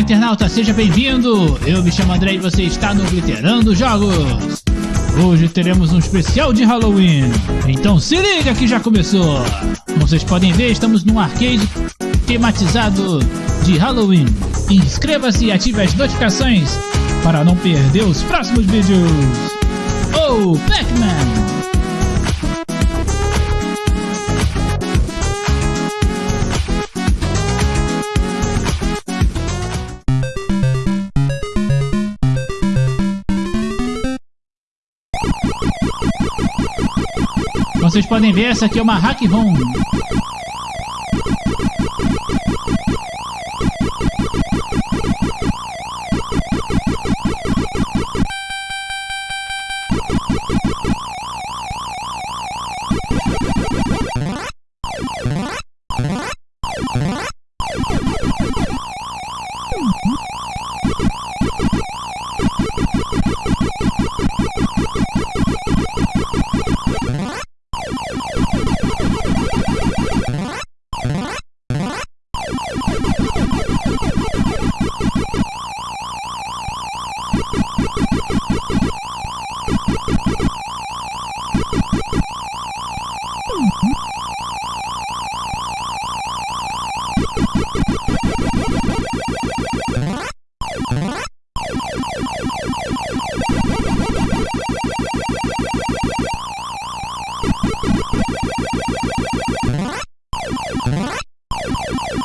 internauta, seja bem-vindo! Eu me chamo André e você está no Glitterando Jogos! Hoje teremos um especial de Halloween, então se liga que já começou! Como vocês podem ver, estamos num arcade tematizado de Halloween. Inscreva-se e ative as notificações para não perder os próximos vídeos! Oh, Pac-Man! Vocês podem ver, essa aqui é uma hack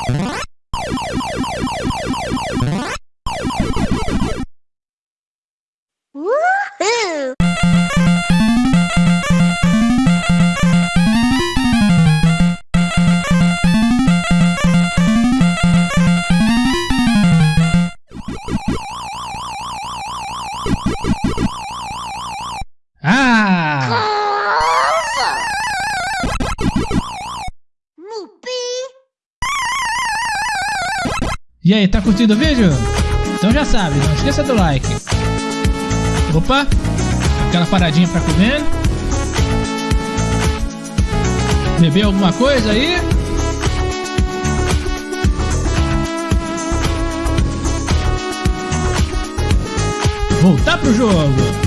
What? E aí, tá curtindo o vídeo? Então já sabe, não esqueça do like. Opa, aquela paradinha pra comer. Beber alguma coisa aí? Voltar pro jogo.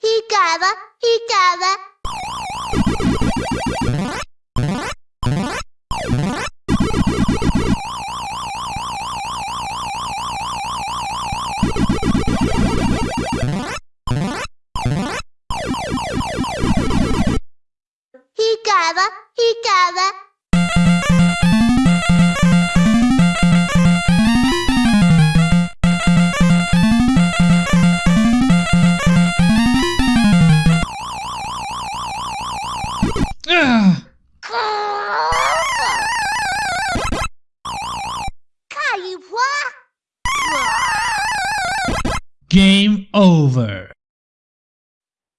Ricada, ricada. Ricada, ricada. Game over.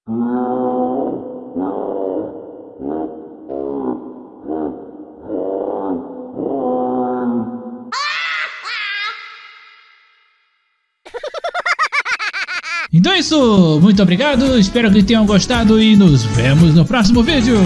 Então é isso, muito obrigado, espero que tenham gostado e nos vemos no próximo vídeo.